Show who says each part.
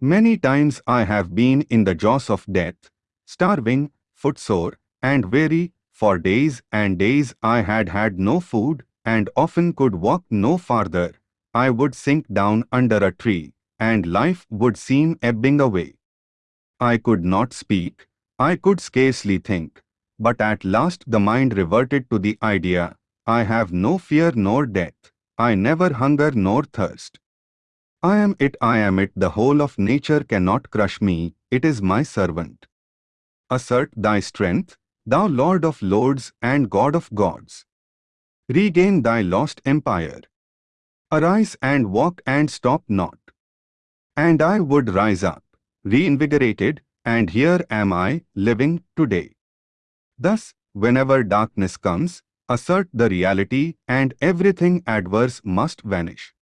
Speaker 1: Many times I have been in the jaws of death, starving, footsore, and weary, for days and days I had had no food, and often could walk no farther. I would sink down under a tree, and life would seem ebbing away. I could not speak, I could scarcely think, but at last the mind reverted to the idea, I have no fear nor death, I never hunger nor thirst. I am it, I am it, the whole of nature cannot crush me, it is my servant. Assert thy strength, thou Lord of lords and God of gods. Regain thy lost empire. Arise and walk and stop not. And I would rise up, reinvigorated, and here am I, living today. Thus, whenever darkness comes, assert the reality and everything adverse must vanish.